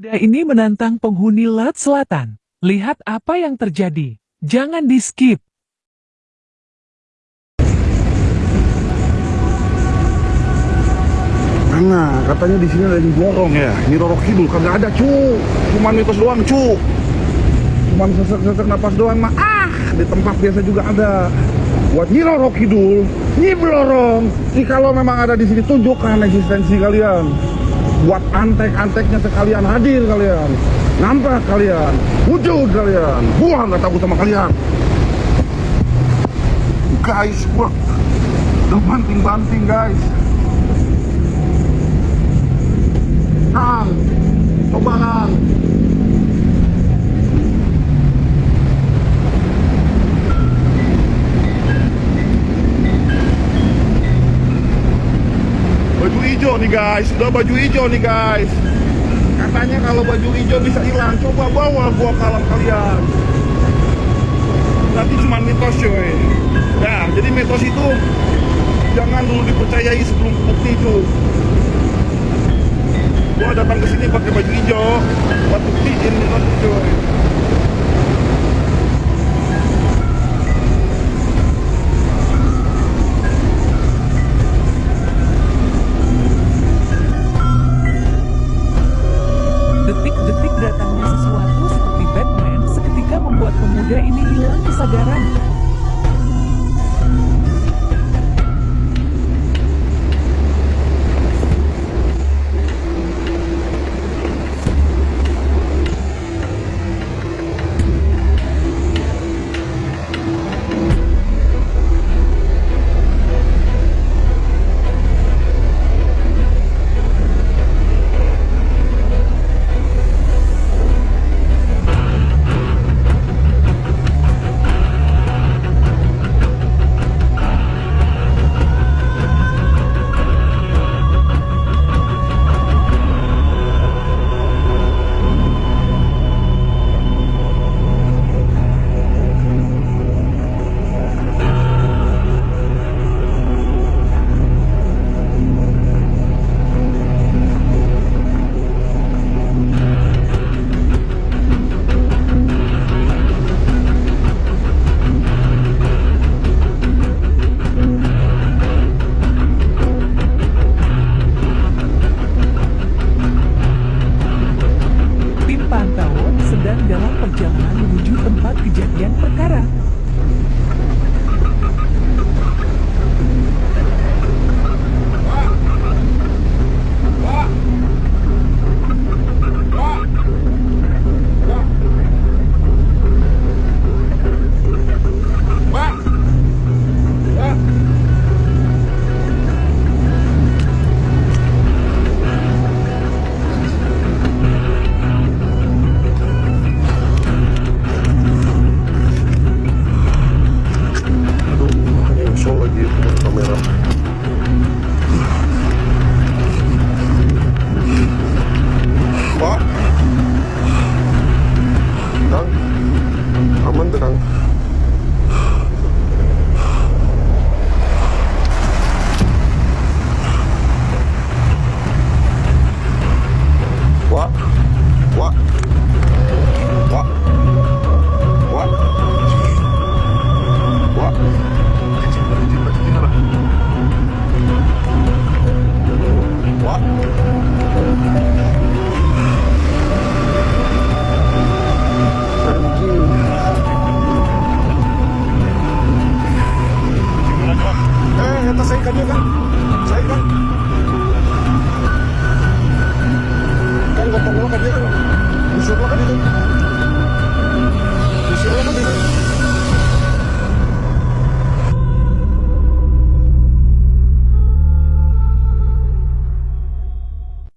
Pemuda ini menantang penghuni Laut Selatan. Lihat apa yang terjadi. Jangan di-skip. Mana? Katanya di sini ada yang borong ya. Ini Roro Kidul kagak ada, cu. Cuman mitos doang, cu. Cuman sesek-sesek napas doang mah. Ah, di tempat biasa juga ada. Buat Nyi Roro Kidul, Nyi Blorong. Nih kalau memang ada di sini tunjukkan eksistensi kalian. Buat antek-anteknya sekalian hadir kalian. Nampak kalian, wujud kalian. Gua nggak takut sama kalian. Guys, gua udah banting-banting guys. Nih guys, udah baju hijau nih guys. Katanya kalau baju hijau bisa hilang, coba bawa gua kalam kalian. Nanti cuma mitos coy. Nah, jadi mitos itu jangan dulu dipercayai sebelum bukti itu gua datang ke sini pakai baju hijau buat buktiin itu coy ini hilang kesadaran. Kejadian perkara. fuck?